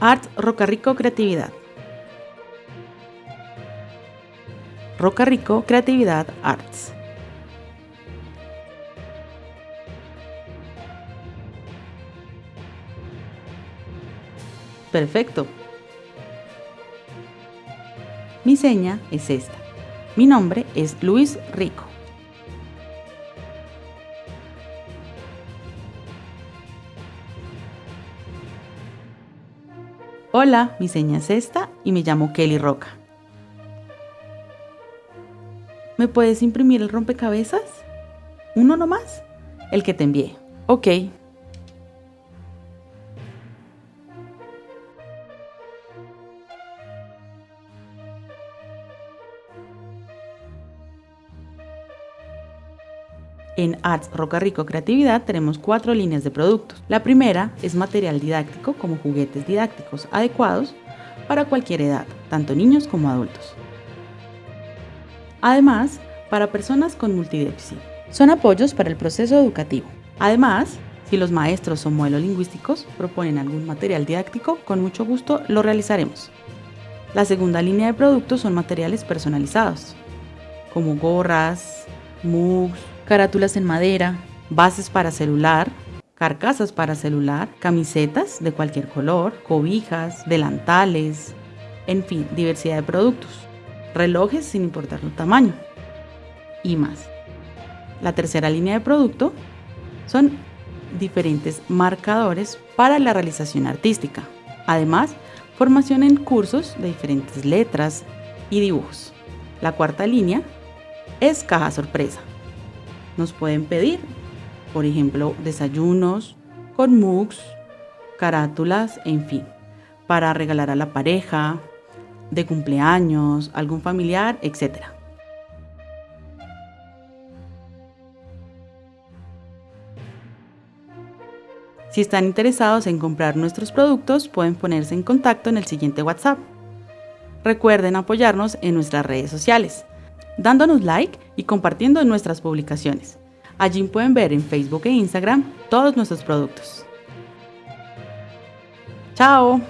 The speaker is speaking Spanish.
Art Roca Creatividad. Roca Rico Creatividad Arts. Perfecto. Mi seña es esta. Mi nombre es Luis Rico. Hola, mi seña es esta y me llamo Kelly Roca. ¿Me puedes imprimir el rompecabezas? ¿Uno nomás? El que te envié. Ok. En Arts Roca Rico Creatividad tenemos cuatro líneas de productos. La primera es material didáctico como juguetes didácticos adecuados para cualquier edad, tanto niños como adultos. Además, para personas con multidéficit. Son apoyos para el proceso educativo. Además, si los maestros o modelos lingüísticos proponen algún material didáctico, con mucho gusto lo realizaremos. La segunda línea de productos son materiales personalizados, como gorras, mugs, carátulas en madera, bases para celular, carcasas para celular, camisetas de cualquier color, cobijas, delantales, en fin, diversidad de productos, relojes sin importar su tamaño y más. La tercera línea de producto son diferentes marcadores para la realización artística. Además, formación en cursos de diferentes letras y dibujos. La cuarta línea es caja sorpresa nos pueden pedir, por ejemplo, desayunos con mugs, carátulas, en fin, para regalar a la pareja, de cumpleaños, algún familiar, etc. Si están interesados en comprar nuestros productos, pueden ponerse en contacto en el siguiente WhatsApp. Recuerden apoyarnos en nuestras redes sociales dándonos like y compartiendo nuestras publicaciones. Allí pueden ver en Facebook e Instagram todos nuestros productos. ¡Chao!